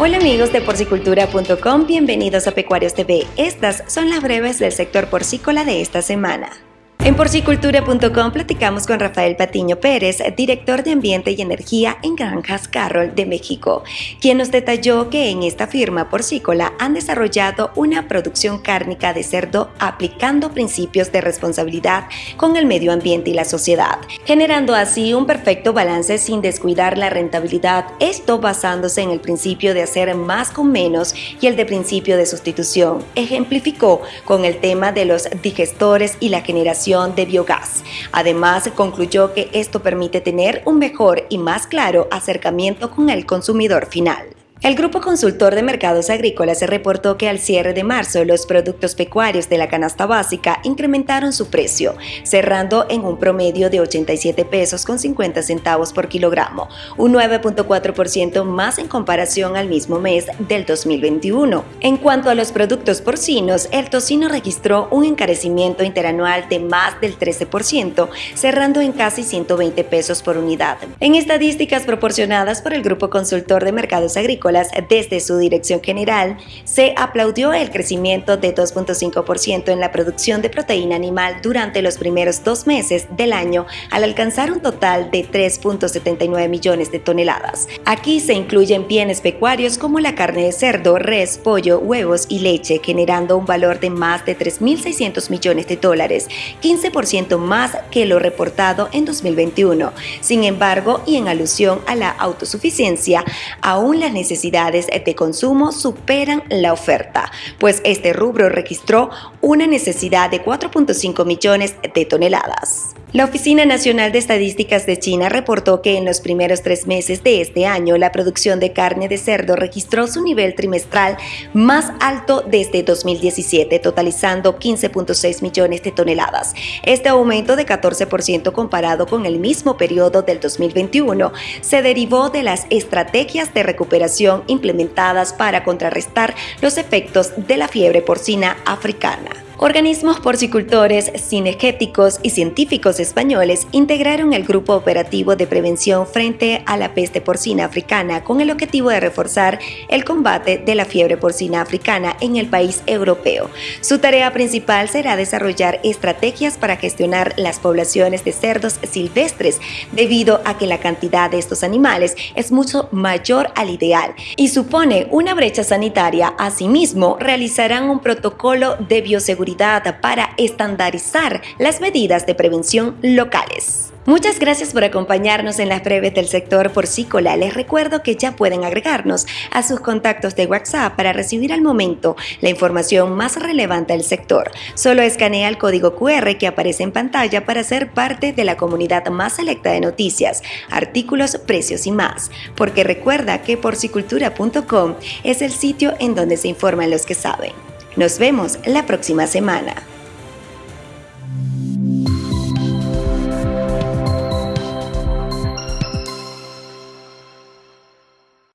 Hola amigos de porcicultura.com, bienvenidos a Pecuarios TV. Estas son las breves del sector porcícola de esta semana. En porcicultura.com platicamos con Rafael Patiño Pérez, director de Ambiente y Energía en Granjas Carroll de México, quien nos detalló que en esta firma porcícola han desarrollado una producción cárnica de cerdo aplicando principios de responsabilidad con el medio ambiente y la sociedad, generando así un perfecto balance sin descuidar la rentabilidad, esto basándose en el principio de hacer más con menos y el de principio de sustitución. Ejemplificó con el tema de los digestores y la generación de biogás. Además, concluyó que esto permite tener un mejor y más claro acercamiento con el consumidor final. El Grupo Consultor de Mercados Agrícolas reportó que al cierre de marzo los productos pecuarios de la canasta básica incrementaron su precio, cerrando en un promedio de 87 pesos con 50 centavos por kilogramo, un 9.4% más en comparación al mismo mes del 2021. En cuanto a los productos porcinos, el tocino registró un encarecimiento interanual de más del 13%, cerrando en casi 120 pesos por unidad. En estadísticas proporcionadas por el Grupo Consultor de Mercados Agrícolas, desde su dirección general, se aplaudió el crecimiento de 2.5% en la producción de proteína animal durante los primeros dos meses del año al alcanzar un total de 3.79 millones de toneladas. Aquí se incluyen bienes pecuarios como la carne de cerdo, res, pollo, huevos y leche, generando un valor de más de 3.600 millones de dólares, 15% más que lo reportado en 2021. Sin embargo, y en alusión a la autosuficiencia, aún las necesidades necesidades de consumo superan la oferta, pues este rubro registró una necesidad de 4.5 millones de toneladas. La Oficina Nacional de Estadísticas de China reportó que en los primeros tres meses de este año la producción de carne de cerdo registró su nivel trimestral más alto desde 2017, totalizando 15.6 millones de toneladas. Este aumento de 14% comparado con el mismo periodo del 2021 se derivó de las estrategias de recuperación implementadas para contrarrestar los efectos de la fiebre porcina africana. Organismos porcicultores, cinegéticos y científicos españoles integraron el Grupo Operativo de Prevención frente a la peste porcina africana con el objetivo de reforzar el combate de la fiebre porcina africana en el país europeo. Su tarea principal será desarrollar estrategias para gestionar las poblaciones de cerdos silvestres, debido a que la cantidad de estos animales es mucho mayor al ideal y supone una brecha sanitaria. Asimismo, realizarán un protocolo de bioseguridad para estandarizar las medidas de prevención locales. Muchas gracias por acompañarnos en las breves del sector porcícola. Les recuerdo que ya pueden agregarnos a sus contactos de WhatsApp para recibir al momento la información más relevante del sector. Solo escanea el código QR que aparece en pantalla para ser parte de la comunidad más selecta de noticias, artículos, precios y más. Porque recuerda que porcicultura.com es el sitio en donde se informan los que saben. Nos vemos la próxima semana.